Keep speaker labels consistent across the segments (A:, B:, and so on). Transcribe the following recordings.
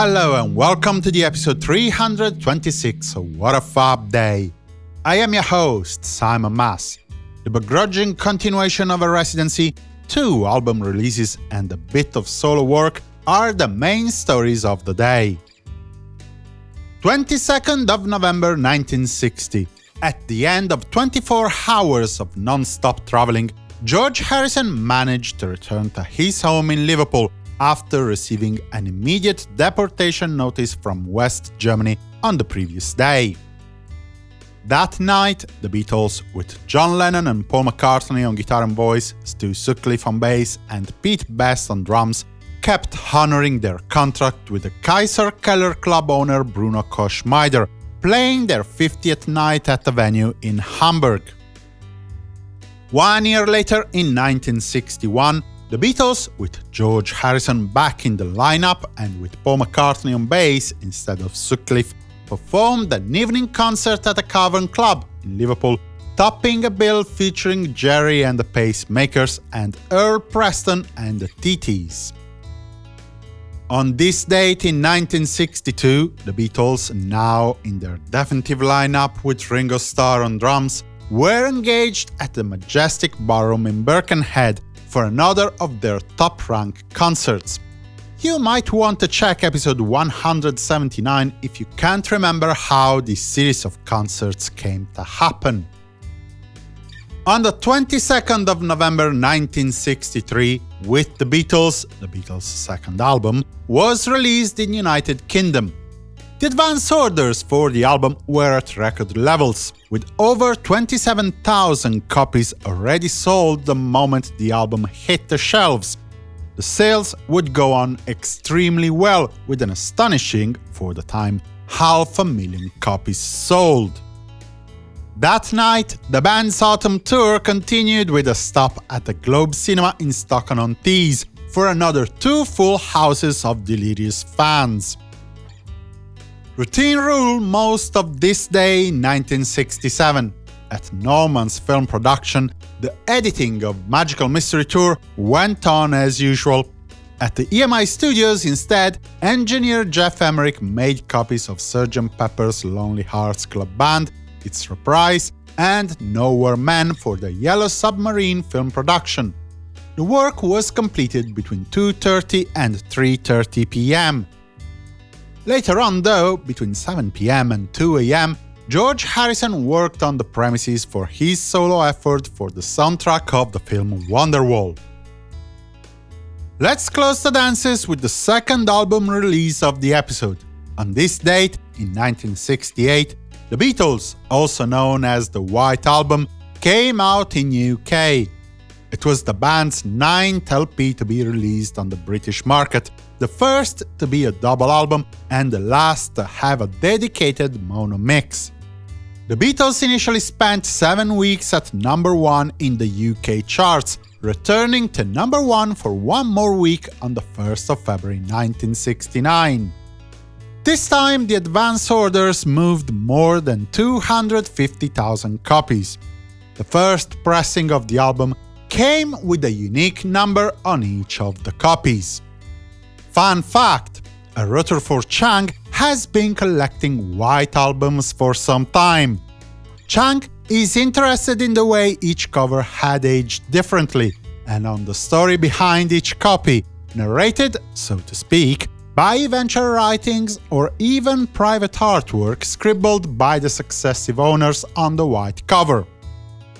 A: hello and welcome to the episode 326 of What a Fab Day. I am your host, Simon Mas. The begrudging continuation of a residency, two album releases and a bit of solo work are the main stories of the day. 22nd of November 1960. At the end of 24 hours of non-stop traveling, George Harrison managed to return to his home in Liverpool after receiving an immediate deportation notice from West Germany on the previous day. That night, the Beatles, with John Lennon and Paul McCartney on guitar and voice, Stu Sutcliffe on bass, and Pete Best on drums, kept honoring their contract with the Kaiser Keller club owner Bruno Koschmider, playing their 50th night at the venue in Hamburg. One year later, in 1961, the Beatles, with George Harrison back in the lineup and with Paul McCartney on bass instead of Sutcliffe, performed an evening concert at the Cavern Club in Liverpool, topping a bill featuring Gerry and the Pacemakers and Earl Preston and the TTs. On this date in 1962, the Beatles, now in their definitive lineup with Ringo Starr on drums, were engaged at the Majestic Ballroom in Birkenhead for another of their top-rank concerts. You might want to check episode 179 if you can't remember how this series of concerts came to happen. On the 22nd of November 1963, With the Beatles, the Beatles' second album, was released in United Kingdom. The advance orders for the album were at record levels, with over 27,000 copies already sold the moment the album hit the shelves. The sales would go on extremely well, with an astonishing, for the time, half a million copies sold. That night, the band's autumn tour continued with a stop at the Globe Cinema in Stockton-on-Tees for another two full houses of delirious fans. Routine rule most of this day 1967. At Norman's film production, the editing of Magical Mystery Tour went on as usual. At the EMI studios, instead, engineer Geoff Emerick made copies of Sgt. Pepper's Lonely Hearts Club Band, its reprise, and Nowhere Man for the Yellow Submarine film production. The work was completed between 2.30 and 3.30 pm. Later on, though, between 7 pm and 2 am, George Harrison worked on the premises for his solo effort for the soundtrack of the film Wonderwall. Let's close the dances with the second album release of the episode. On this date, in 1968, the Beatles, also known as the White Album, came out in UK. It was the band's ninth LP to be released on the British market, the first to be a double album and the last to have a dedicated mono mix. The Beatles initially spent seven weeks at number one in the UK charts, returning to number one for one more week on the 1st of February 1969. This time the advance orders moved more than 250,000 copies. The first pressing of the album came with a unique number on each of the copies. Fun fact, a Rutherford Chang has been collecting white albums for some time. Chang is interested in the way each cover had aged differently, and on the story behind each copy, narrated, so to speak, by eventual writings or even private artwork scribbled by the successive owners on the white cover.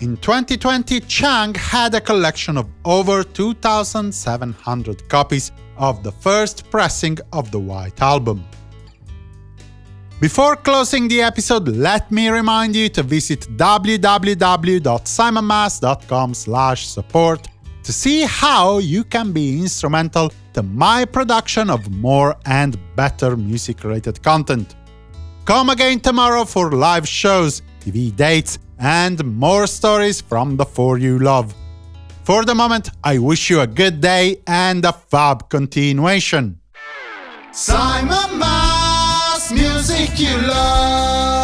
A: In 2020, Chang had a collection of over 2,700 copies of the first pressing of the White Album. Before closing the episode, let me remind you to visit www.simonmas.com support to see how you can be instrumental to my production of more and better music-related content. Come again tomorrow for live shows, TV dates, and more stories from the four you love. For the moment, I wish you a good day and a fab continuation.
B: Simon Mas, music you love.